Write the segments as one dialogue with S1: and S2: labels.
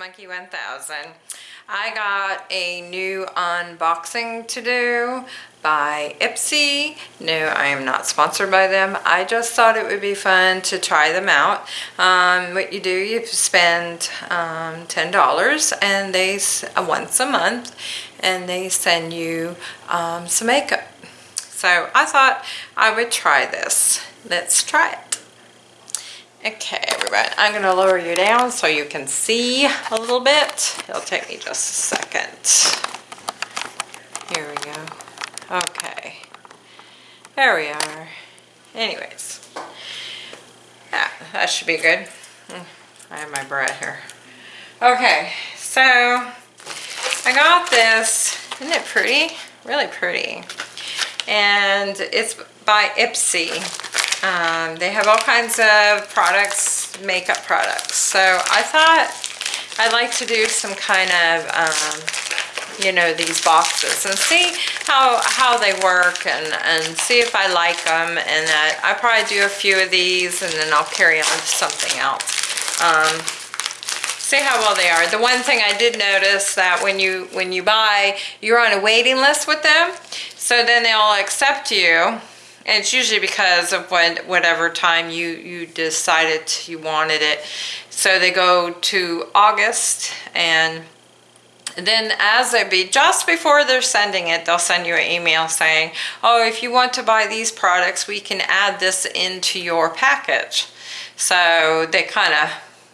S1: Monkey 1000. I got a new unboxing to do by Ipsy. No, I am not sponsored by them. I just thought it would be fun to try them out. Um, what you do, you spend um, $10 and they, uh, once a month, and they send you um, some makeup. So I thought I would try this. Let's try it. Okay, everybody, I'm going to lower you down so you can see a little bit. It'll take me just a second. Here we go. Okay. There we are. Anyways. Yeah, that should be good. Hmm, I have my bread here. Okay, so I got this. Isn't it pretty? Really pretty. And it's by Ipsy. Um, they have all kinds of products, makeup products. So I thought I'd like to do some kind of, um, you know, these boxes and see how, how they work and, and see if I like them. And that I probably do a few of these and then I'll carry on to something else. Um, see how well they are. The one thing I did notice that when you when you buy, you're on a waiting list with them. So then they'll accept you and it's usually because of when whatever time you you decided you wanted it. So they go to August and then as they be just before they're sending it they'll send you an email saying oh if you want to buy these products we can add this into your package. So they kind of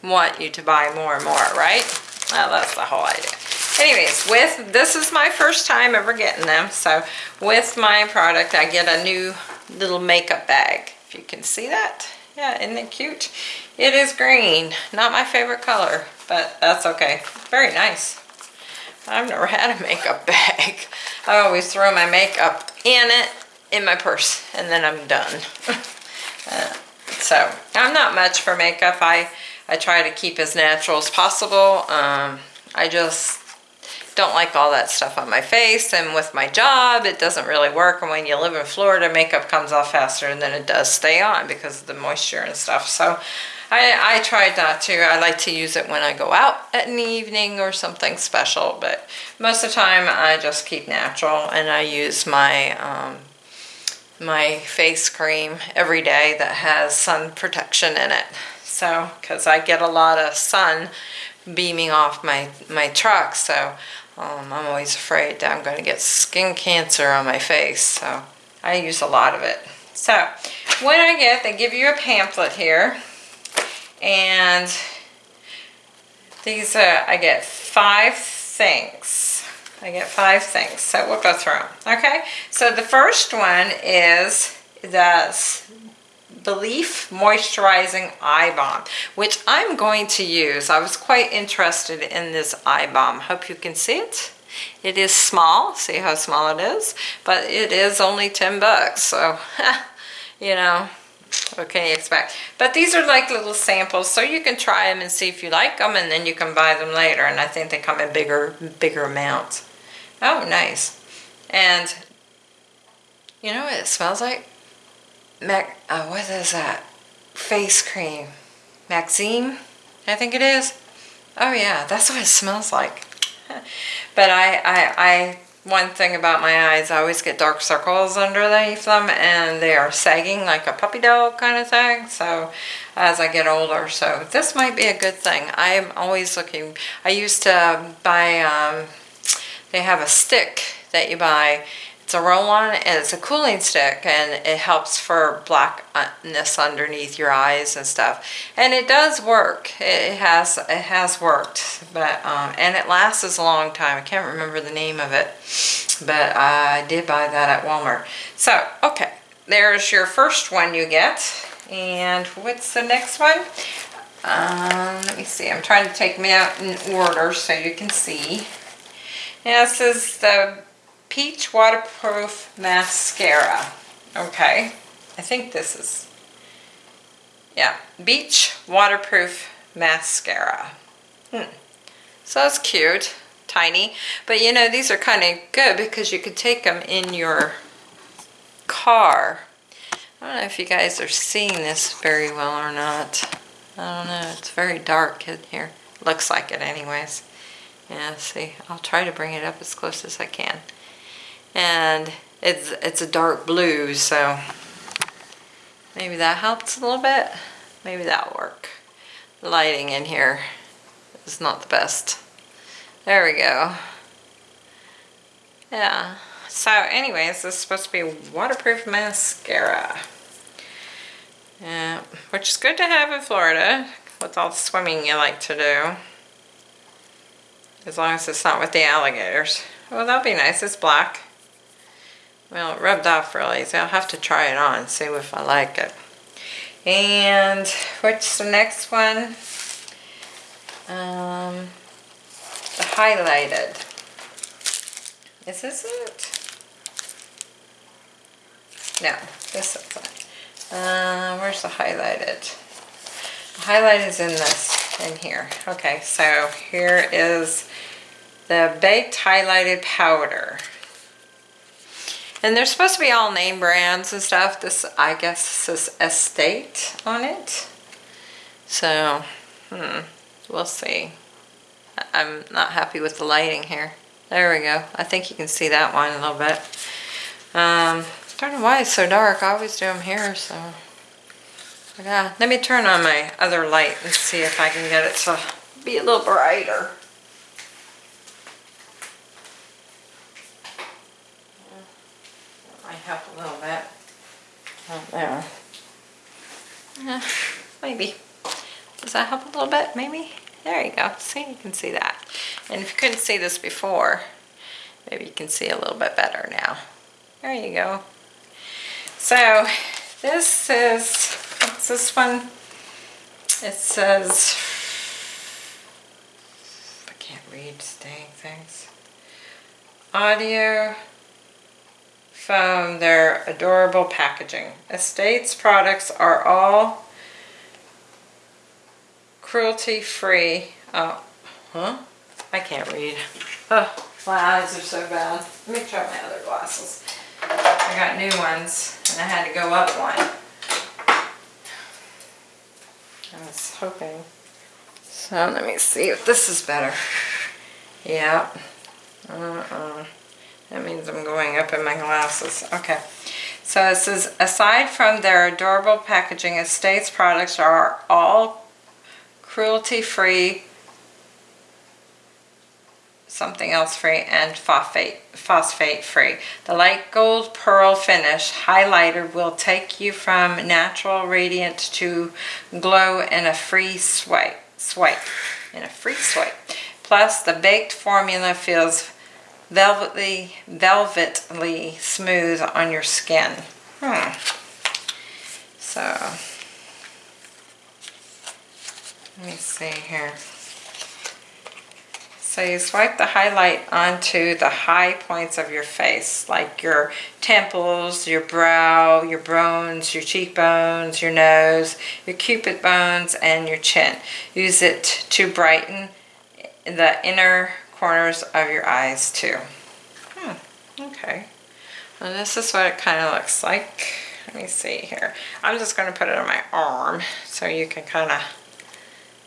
S1: want you to buy more and more right? Well, that's the whole idea anyways with this is my first time ever getting them so with my product I get a new little makeup bag. If you can see that. Yeah, isn't it cute? It is green. Not my favorite color, but that's okay. Very nice. I've never had a makeup bag. I always throw my makeup in it, in my purse, and then I'm done. uh, so, I'm not much for makeup. I, I try to keep as natural as possible. Um, I just don't like all that stuff on my face and with my job it doesn't really work and when you live in Florida makeup comes off faster than it does stay on because of the moisture and stuff so I, I tried not to. I like to use it when I go out at an evening or something special but most of the time I just keep natural and I use my um, my face cream every day that has sun protection in it so because I get a lot of sun beaming off my my truck so um, I'm always afraid that I'm going to get skin cancer on my face, so I use a lot of it. So, when I get, they give you a pamphlet here, and these, are, I get five things. I get five things, so we'll go through them, okay? So the first one is the Belif Moisturizing Eye Balm, which I'm going to use. I was quite interested in this eye balm. Hope you can see it. It is small, see how small it is, but it is only 10 bucks, so, you know, what can you expect? But these are like little samples, so you can try them and see if you like them, and then you can buy them later, and I think they come in bigger, bigger amounts. Oh, nice. And, you know what it smells like? Mac, uh, what is that? Face cream. Maxime, I think it is. Oh yeah, that's what it smells like. but I, I, I, one thing about my eyes, I always get dark circles underneath them and they are sagging like a puppy dog kind of thing. So as I get older, so this might be a good thing. I'm always looking, I used to buy, um, they have a stick that you buy it's a roll-on and it's a cooling stick and it helps for blackness underneath your eyes and stuff. And it does work. It has it has worked, but um, and it lasts a long time. I can't remember the name of it, but I did buy that at Walmart. So okay, there's your first one you get. And what's the next one? Um, let me see. I'm trying to take them out in order so you can see. This is the Peach Waterproof Mascara. Okay, I think this is, yeah, Beach Waterproof Mascara. Hmm. So that's cute, tiny. But you know, these are kind of good because you could take them in your car. I don't know if you guys are seeing this very well or not. I don't know, it's very dark in here. looks like it anyways. Yeah, see, I'll try to bring it up as close as I can. And it's, it's a dark blue, so maybe that helps a little bit. Maybe that'll work. Lighting in here is not the best. There we go. Yeah. So anyways, this is supposed to be waterproof mascara. Yeah, which is good to have in Florida with all the swimming you like to do. As long as it's not with the alligators. Well, that'll be nice. It's black. Well, it rubbed off really, so I'll have to try it on see if I like it. And what's the next one? Um, the highlighted. Is this it? No, this is. Uh, where's the highlighted? The highlight is in this, in here. Okay, so here is the baked highlighted powder. And they're supposed to be all name brands and stuff. This, I guess, says Estate on it. So, hmm, we'll see. I'm not happy with the lighting here. There we go. I think you can see that one a little bit. Um, I don't know why it's so dark. I always do them here, so. Yeah, let me turn on my other light and see if I can get it to be a little brighter. Help a little bit. Right there. Yeah, maybe. Does that help a little bit, maybe? There you go. See, you can see that. And if you couldn't see this before, maybe you can see a little bit better now. There you go. So, this is, what's this one? It says, I can't read dang things. Audio from their adorable packaging. Estates products are all cruelty-free. Oh, huh? I can't read. Oh, my eyes are so bad. Let me try my other glasses. I got new ones and I had to go up one. I was hoping. So let me see if this is better. Yep. Uh-uh. That means I'm going up in my glasses. Okay. So it says, aside from their adorable packaging, Estates products are all cruelty-free, something else free, and phosphate, phosphate free. The light gold pearl finish highlighter will take you from natural radiant to glow in a free swipe. swipe in a free swipe. Plus, the baked formula feels velvety, velvetly smooth on your skin. Hmm. So, let me see here. So you swipe the highlight onto the high points of your face, like your temples, your brow, your bones, your cheekbones, your nose, your cupid bones, and your chin. Use it to brighten the inner corners of your eyes too. Hmm, okay. Well, this is what it kind of looks like. Let me see here. I'm just going to put it on my arm so you can kind of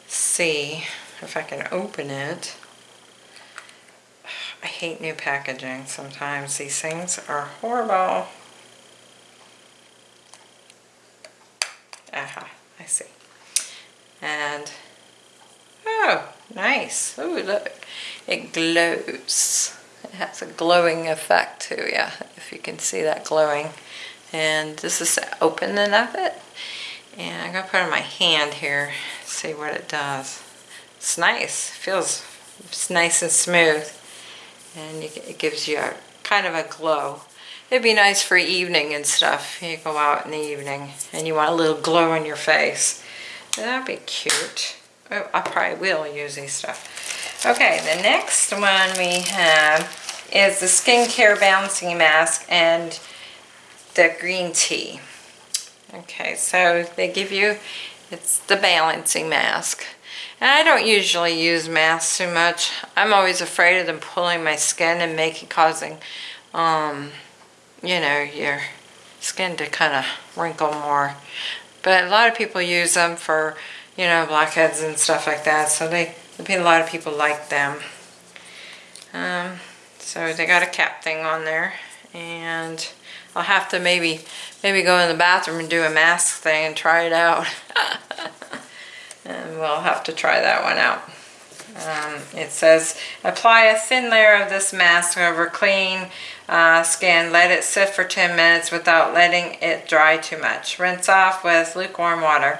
S1: see if I can open it. I hate new packaging sometimes. These things are horrible. Aha, I see. And, oh, nice. Oh, look. It glows. It has a glowing effect too, yeah, if you can see that glowing. And this is the opening of it. And I'm going to put on my hand here, see what it does. It's nice. Feels it's nice and smooth. And it gives you a kind of a glow. It'd be nice for evening and stuff. You go out in the evening and you want a little glow on your face. That'd be cute. Oh, I probably will use these stuff. Okay, the next one we have is the Skincare Balancing Mask and the green tea. Okay, so they give you, it's the balancing mask. And I don't usually use masks too much. I'm always afraid of them pulling my skin and making, causing, um, you know, your skin to kind of wrinkle more. But a lot of people use them for you know, blackheads and stuff like that. So they, a lot of people like them. Um, so they got a cap thing on there and I'll have to maybe maybe go in the bathroom and do a mask thing and try it out. and we'll have to try that one out. Um, it says, apply a thin layer of this mask over clean uh, skin. Let it sit for 10 minutes without letting it dry too much. Rinse off with lukewarm water.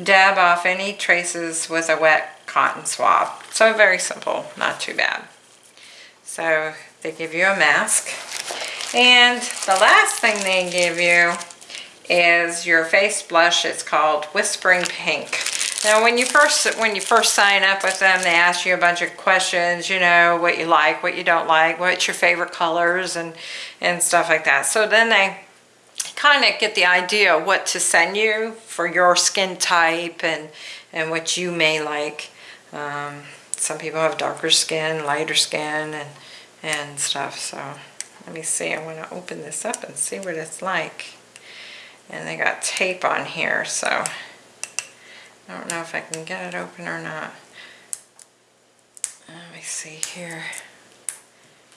S1: Dab off any traces with a wet cotton swab. So very simple, not too bad. So they give you a mask. And the last thing they give you is your face blush. It's called Whispering Pink. Now when you first when you first sign up with them, they ask you a bunch of questions, you know, what you like, what you don't like, what's your favorite colors and, and stuff like that. So then they kind of get the idea what to send you for your skin type and, and what you may like. Um, some people have darker skin, lighter skin, and, and stuff. So let me see. I want to open this up and see what it's like. And they got tape on here, so I don't know if I can get it open or not. Let me see here.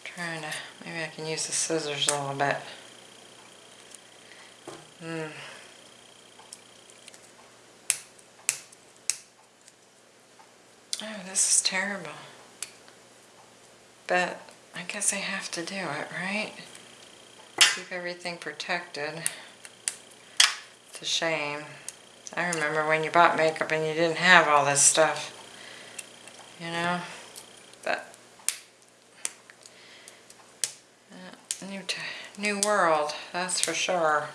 S1: trying to, maybe I can use the scissors a little bit. Hmm. Oh, this is terrible. But I guess I have to do it, right? Keep everything protected. It's a shame. I remember when you bought makeup and you didn't have all this stuff. You know? But uh, new new world, that's for sure.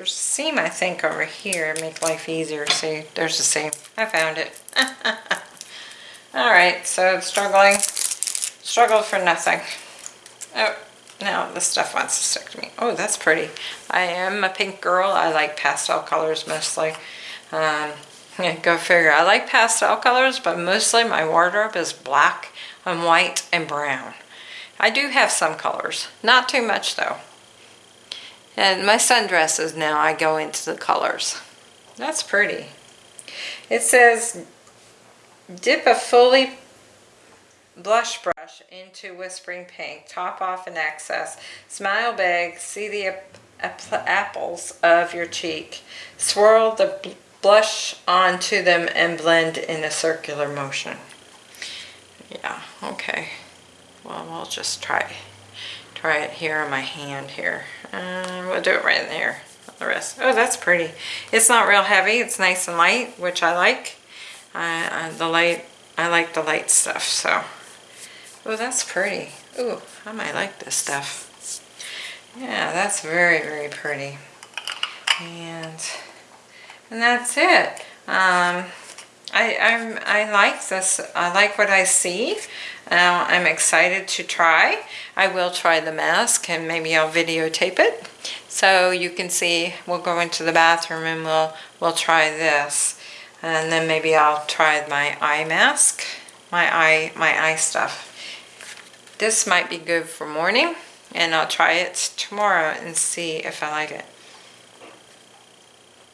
S1: There's a seam I think over here make life easier. See, there's a seam. I found it. Alright, so struggling. Struggle for nothing. Oh, now the stuff wants to stick to me. Oh, that's pretty. I am a pink girl. I like pastel colors mostly. Um, yeah, go figure. I like pastel colors, but mostly my wardrobe is black and white and brown. I do have some colors. Not too much though. And my sundresses now, I go into the colors. That's pretty. It says, dip a fully blush brush into Whispering Pink. Top off in excess. Smile big. See the apples of your cheek. Swirl the blush onto them and blend in a circular motion. Yeah, okay. Well, I'll just try try it here on my hand here. Uh, we'll do it right in there The rest. Oh, that's pretty. It's not real heavy. It's nice and light, which I like. Uh, the light, I like the light stuff, so. Oh, that's pretty. Ooh, I might like this stuff. Yeah, that's very, very pretty. And, and that's it. Um, I, I'm, I like this. I like what I see. Uh, I'm excited to try. I will try the mask and maybe I'll videotape it. So you can see, we'll go into the bathroom and we'll, we'll try this. And then maybe I'll try my eye mask, my eye, my eye stuff. This might be good for morning and I'll try it tomorrow and see if I like it.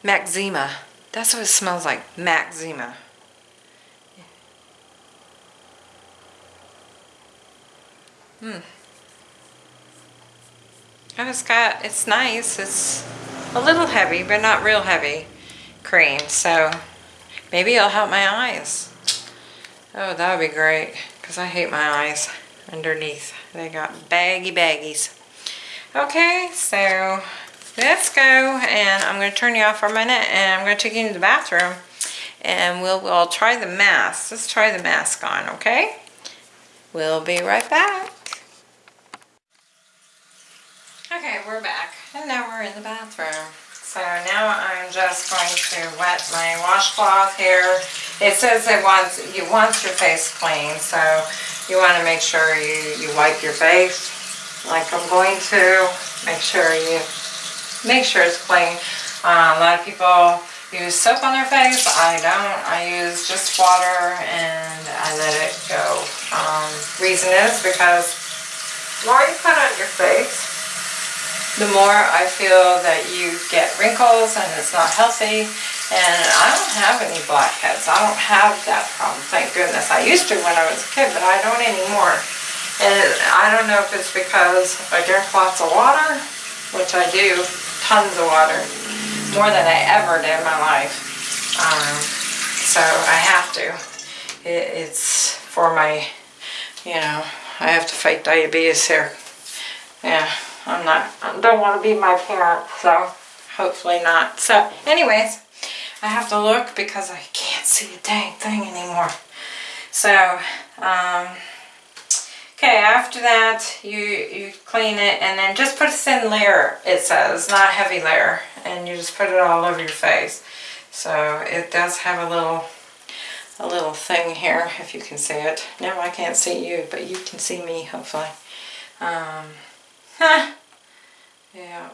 S1: Maxima. That's what it smells like. Maxima. Hmm. And it's got, it's nice. It's a little heavy, but not real heavy cream. So maybe it'll help my eyes. Oh, that would be great because I hate my eyes underneath. They got baggy baggies. Okay, so let's go and I'm going to turn you off for a minute and I'm going to take you into the bathroom and we'll, we'll try the mask. Let's try the mask on, okay? We'll be right back. Okay, we're back and now we're in the bathroom. So now I'm just going to wet my washcloth here. It says it wants, you want your face clean, so you want to make sure you, you wipe your face like I'm going to. Make sure you make sure it's clean. Uh, a lot of people use soap on their face. I don't. I use just water and I let it go. Um, reason is because more you put on your face, the more I feel that you get wrinkles and it's not healthy. And I don't have any blackheads. I don't have that problem, thank goodness. I used to when I was a kid, but I don't anymore. And I don't know if it's because I drink lots of water, which I do, tons of water, more than I ever did in my life. Um, so I have to. It, it's for my, you know, I have to fight diabetes here. Yeah, I'm not, I don't want to be my parent, so hopefully not. So anyways, I have to look because I can't see a dang thing anymore. So, um, okay, after that, you, you clean it and then just put a thin layer, it says, not a heavy layer. And you just put it all over your face. So it does have a little a little thing here, if you can see it. No, I can't see you, but you can see me, hopefully. Um. Yeah.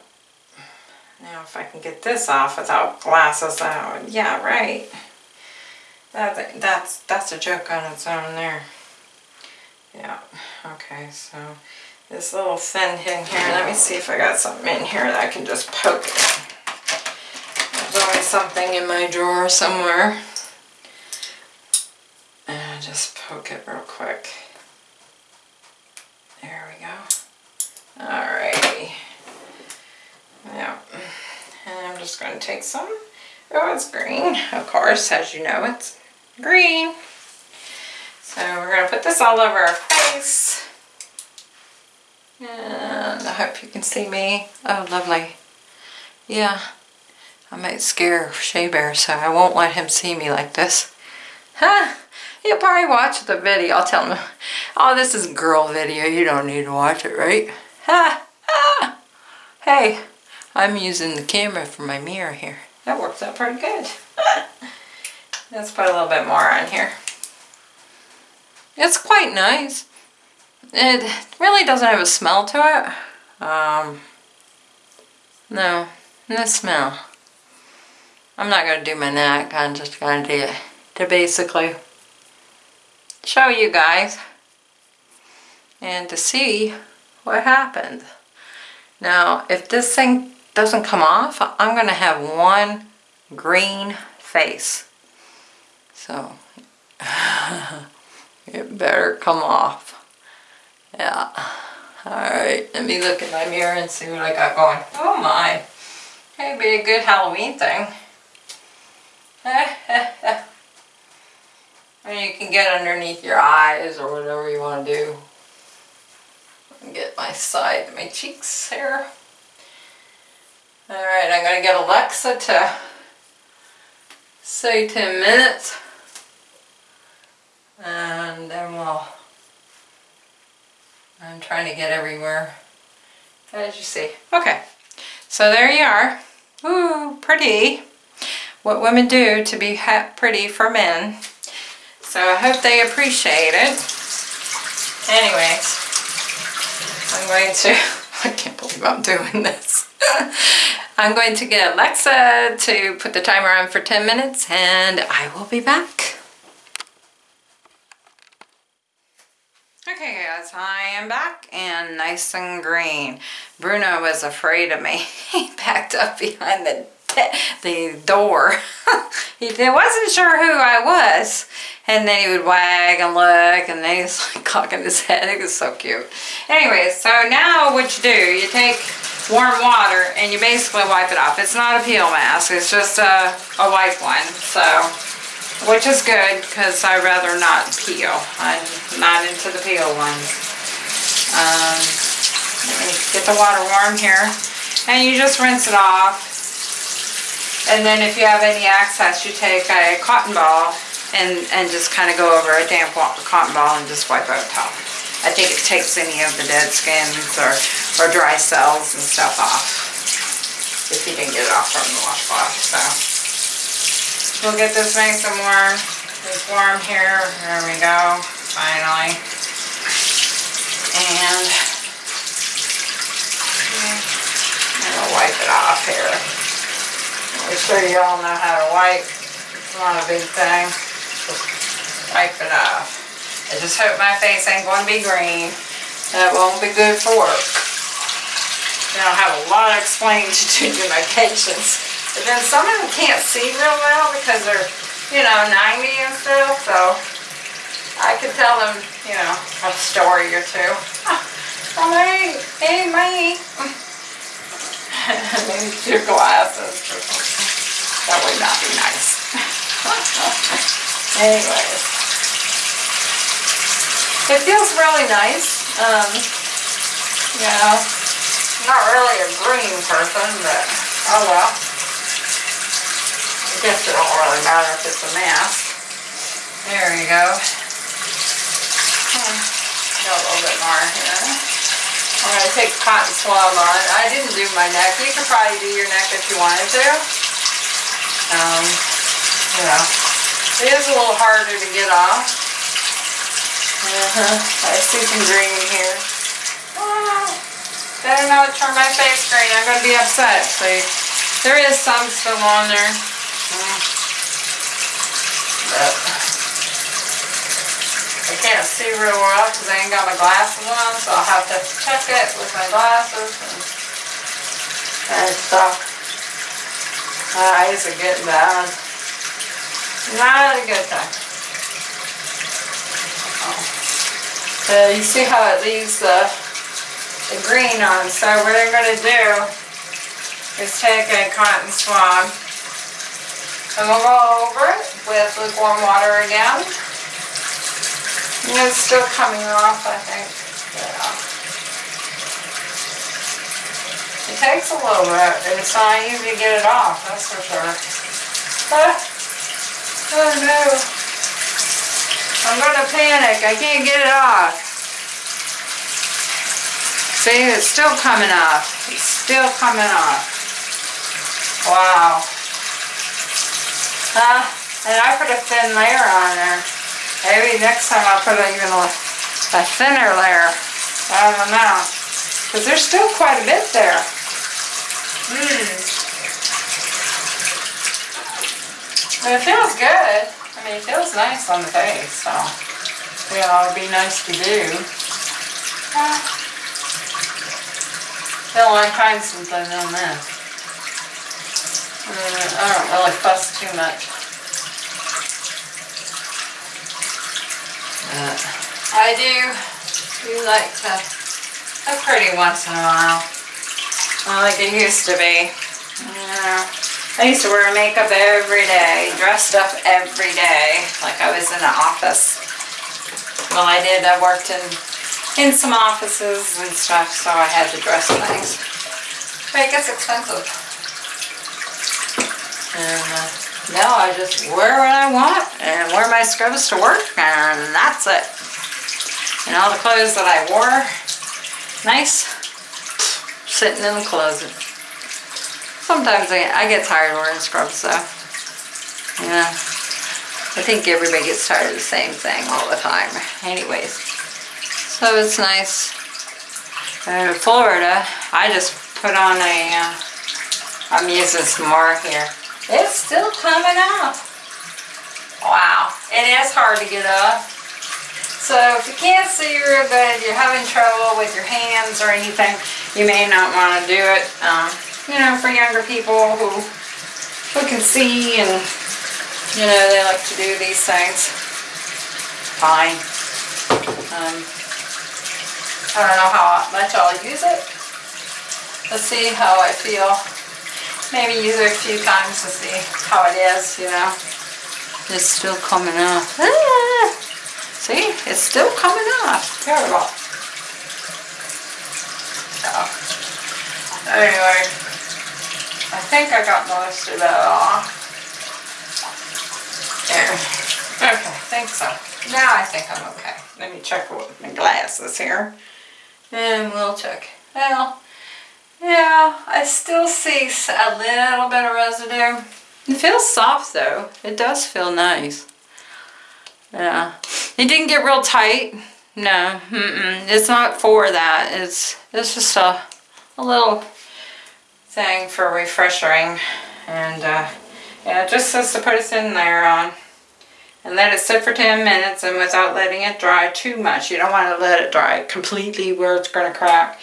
S1: Now if I can get this off without glasses out. Yeah, right. That, that's, that's a joke on its own there. Yeah, okay, so this little thin in here, let me see if I got something in here that I can just poke. There's always something in my drawer somewhere. And just poke it real quick. There we go. Alrighty. Yeah. And I'm just going to take some. Oh, it's green. Of course, as you know, it's green. So we're going to put this all over our face. And I hope you can see me. Oh, lovely. Yeah. I might scare Shea Bear, so I won't let him see me like this. Huh? He'll probably watch the video. I'll tell him, oh, this is a girl video. You don't need to watch it, right? Ha! Ha! Hey, I'm using the camera for my mirror here. That works out pretty good. Let's put a little bit more on here. It's quite nice. It really doesn't have a smell to it. Um, no, no smell. I'm not going to do my neck. I'm just going to do it to basically show you guys and to see what happened. Now, if this thing doesn't come off, I'm going to have one green face. So, it better come off. Yeah. Alright, let me look in my mirror and see what I got going. Oh my. Hey, be a good Halloween thing. and you can get underneath your eyes or whatever you want to do. Get my side, my cheeks here. Alright, I'm going to get Alexa to say 10 minutes. And then we'll... I'm trying to get everywhere. As you see. Okay, so there you are. Ooh, pretty what women do to be pretty for men. So I hope they appreciate it. Anyways, I'm going to, I can't believe I'm doing this. I'm going to get Alexa to put the timer on for 10 minutes and I will be back. Okay guys, I am back and nice and green. Bruno was afraid of me. He backed up behind the the door. he wasn't sure who I was. And then he would wag and look and then he's like cocking his head. It was so cute. Anyway, so now what you do, you take warm water and you basically wipe it off. It's not a peel mask, it's just a, a wipe one. So, which is good because i rather not peel. I'm not into the peel ones. Um, let me get the water warm here. And you just rinse it off and then if you have any excess, you take a cotton ball and, and just kind of go over a damp cotton ball and just wipe over top. I think it takes any of the dead skins or, or dry cells and stuff off if you didn't get it off from the washcloth. So we'll get this nice and warm. It's warm here. There we go. Finally. And to wipe it off here. Make sure you all know how to wipe. It's not a big thing. Just wipe it off. I just hope my face ain't going to be green. That won't be good for work. You know, have a lot of explaining to do to my patients. But then some of them can't see real well because they're, you know, 90 and stuff, so I could tell them, you know, a story or two. Oh, hey, hey. Maybe your glasses. That would not be nice. Anyways. It feels really nice. Um, not really a green person, but oh well. I guess it don't really matter if it's a mask. There you go. Hmm, Got a little bit more here. I'm gonna take cotton swab on. I didn't do my neck. You could probably do your neck if you wanted to. Um, you know, it is a little harder to get off. Uh-huh. I see some green here. Oh, better not turn my face green. I'm gonna be upset. See, there is some still on there. Mm. But I can't see real well because I ain't got my glasses on, so I'll have to check it with my glasses and, and stuff. My eyes are getting bad. Not a good thing. Uh, you see how it leaves the, the green on, so what I'm gonna do is take a cotton swab and we'll go over it with lukewarm water again. And it's still coming off, I think. Yeah. It takes a little bit, and it's not easy to get it off, that's for sure. Ah. Oh no. I'm gonna panic, I can't get it off. See, it's still coming off. It's still coming off. Wow. Uh, and I put a thin layer on there. Maybe next time I'll put even a, a thinner layer. I don't know. Because there's still quite a bit there. Mmm. It feels good. I mean, it feels nice on the face, so, know, it'd be nice to do. Uh, Till I find something on this. Uh, I don't really fuss too much. Uh, I do, do like to, look pretty once in a while. Not like it used to be. Yeah. I used to wear makeup every day, dressed up every day, like I was in the office. Well, I did, I worked in, in some offices and stuff, so I had to dress things. But it gets expensive. And uh, now I just wear what I want and wear my scrubs to work and that's it. And all the clothes that I wore, nice, sitting in the closet. Sometimes I, I get tired wearing scrubs though. Yeah. I think everybody gets tired of the same thing all the time. Anyways. So it's nice. in Florida, I just put on a, uh, I'm using some more here. It's still coming up. Wow. It is hard to get up. So if you can't see real good, you're having trouble with your hands or anything, you may not want to do it. Um, you know, for younger people who, who can see and, you know, they like to do these things. Fine. Um, I don't know how much I'll use it. Let's see how I feel. Maybe use it a few times to see how it is, you know. It's still coming off. Ah! See, it's still coming off. Terrible. So, anyway, I think I got most of that off. There. Okay, I think so. Now I think I'm okay. Let me check with my glasses here. And we'll check. Well, yeah, I still see a little bit of residue. It feels soft though. It does feel nice. Yeah. It didn't get real tight. No, mm -mm. it's not for that. It's it's just a, a little thing for refreshing. And uh, yeah, it just says to put a in there on. And let it sit for 10 minutes and without letting it dry too much. You don't want to let it dry completely where it's going to crack.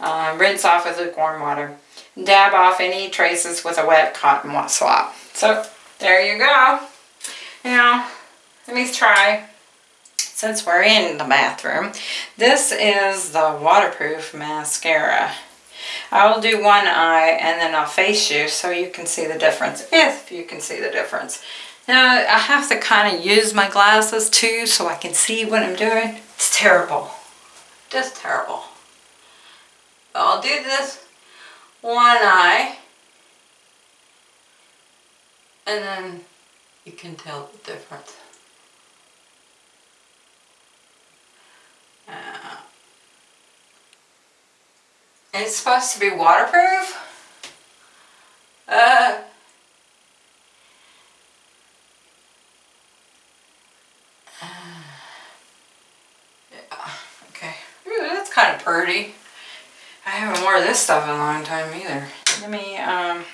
S1: Um, rinse off with lukewarm water. Dab off any traces with a wet cotton swab. So there you go. Now, let me try, since we're in the bathroom, this is the waterproof mascara. I'll do one eye and then I'll face you so you can see the difference, if you can see the difference. Now, I have to kind of use my glasses too so I can see what I'm doing. It's terrible. Just terrible. I'll do this one eye and then you can tell the difference. Uh, it's supposed to be waterproof. Uh, okay. Ooh, that's kind of pretty. I haven't worn this stuff in a long time either. Let me, um,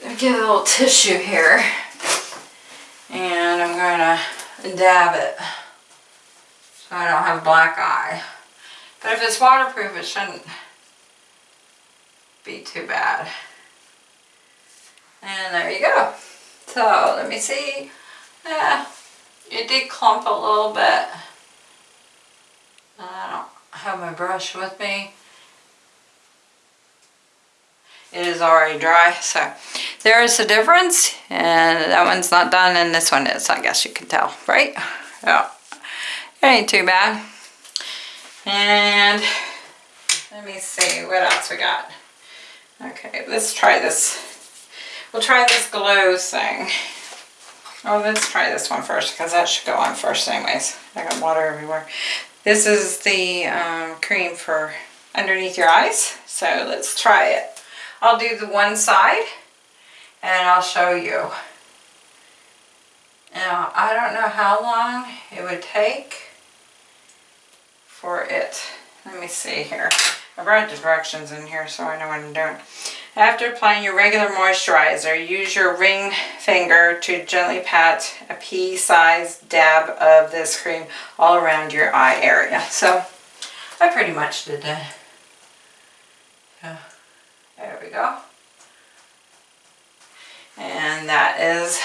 S1: let me get a little tissue here. And I'm going to dab it so I don't have a black eye. But if it's waterproof, it shouldn't be too bad. And there you go. So let me see. Yeah, it did clump a little bit. I don't have my brush with me. It is already dry, so there is a difference. And that one's not done and this one is, I guess you can tell, right? Yeah, it ain't too bad. And let me see what else we got. Okay, let's try this. We'll try this glow thing. Oh, let's try this one first because that should go on first anyways. I got water everywhere. This is the um, cream for underneath your eyes. So let's try it. I'll do the one side and I'll show you. Now, I don't know how long it would take for it. Let me see here. I brought directions in here so I know what I'm doing. After applying your regular moisturizer, use your ring finger to gently pat a pea-sized dab of this cream all around your eye area. So, I pretty much did that. Yeah. There we go. And that is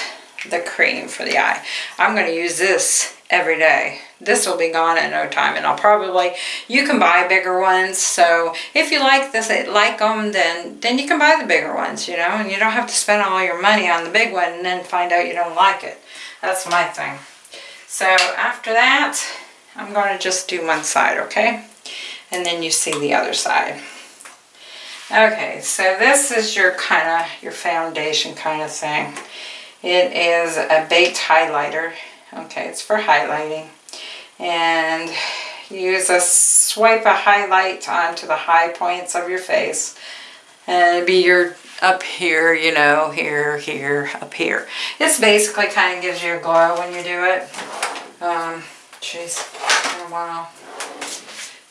S1: the cream for the eye. I'm going to use this every day. This will be gone in no time and I'll probably, you can buy bigger ones. So if you like this, eh, like them, then, then you can buy the bigger ones, you know, and you don't have to spend all your money on the big one and then find out you don't like it. That's my thing. So after that, I'm going to just do one side, okay? And then you see the other side. Okay, so this is your kind of, your foundation kind of thing. It is a baked highlighter. Okay, it's for highlighting. And use a swipe a highlight onto the high points of your face. And it'd be your up here, you know, here, here, up here. This basically kind of gives you a glow when you do it. Um, jeez, been a while.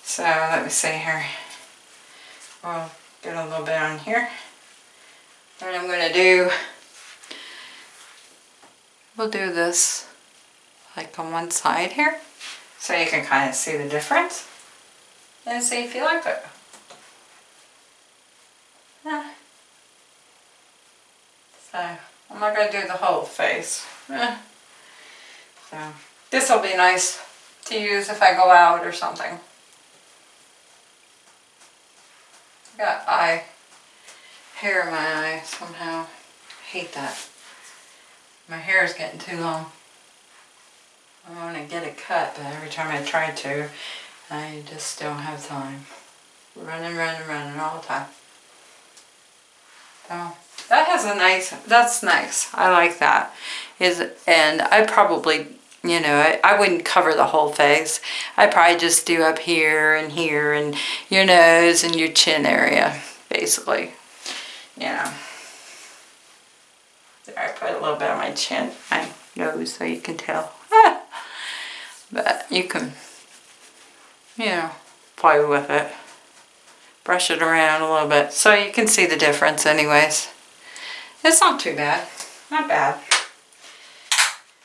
S1: So let me see here. We'll get a little bit on here. And I'm going to do, we'll do this like on one side here. So you can kind of see the difference. And see if you like it. Yeah. So, I'm not going to do the whole face. Yeah. So, this will be nice to use if I go out or something. got eye hair in my eye somehow. I hate that. My hair is getting too long. I want to get it cut, but every time I try to, I just don't have time. Running, running, running all the time. So that has a nice, that's nice. I like that. Is And I probably, you know, I, I wouldn't cover the whole face. I'd probably just do up here and here and your nose and your chin area, basically. Know. There, I put a little bit on my chin, my nose, so you can tell. But you can, you know, play with it. Brush it around a little bit so you can see the difference anyways. It's not too bad. Not bad.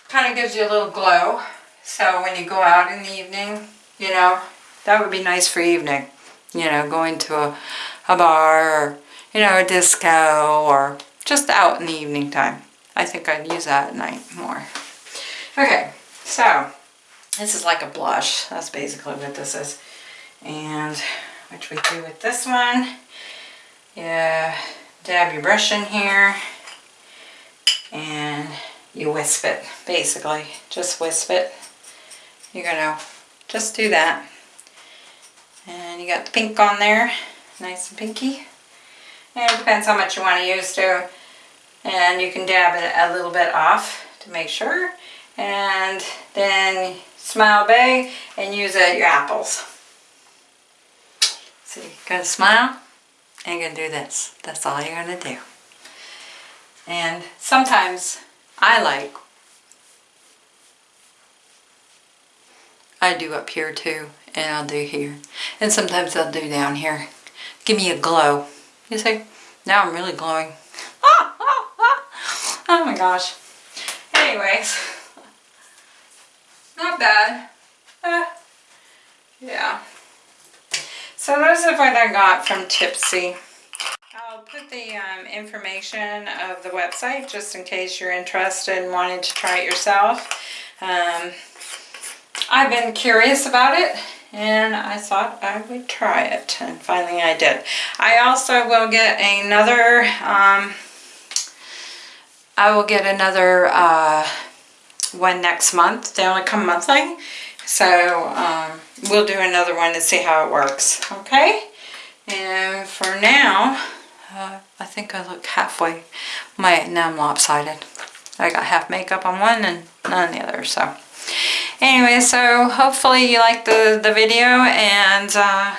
S1: Kind of gives you a little glow. So when you go out in the evening, you know, that would be nice for evening.
S2: you know, going to a, a bar or, you know, a disco or just out in the evening time. I think I'd use that at night more. Okay, so this is like a blush. That's basically what this is. And which we do with this one. Yeah, dab your brush in here and you wisp it, basically. Just wisp it. You're gonna just do that. And you got the pink on there, nice and pinky. And it depends how much you want to use too. And you can dab it a little bit off to make sure. And then smile big and use it your apples. So you're gonna smile and you're gonna do this. That's all you're gonna do. And sometimes I like, I do up here too, and I'll do here. And sometimes I'll do down here. Give me a glow. You see? Now I'm really glowing. Oh, oh, oh. oh my gosh. Anyways, not bad. Uh, yeah. So those are what I got from Ipsy. I'll put the um, information of the website just in case you're interested and wanting to try it yourself. Um, I've been curious about it and I thought I would try it and finally I did. I also will get another, um, I will get another uh, one next month. They only come monthly. So um, we'll do another one and see how it works. Okay? And for now, uh, I think I look halfway. My Now I'm lopsided. I got half makeup on one and none on the other. So anyway, so hopefully you like the, the video and uh,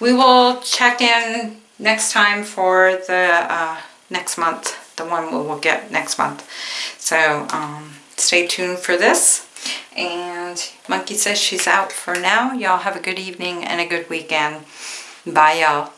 S2: we will check in next time for the uh, next month, the one we will get next month. So um, stay tuned for this. And Monkey says she's out for now. Y'all have a good evening and a good weekend. Bye, y'all.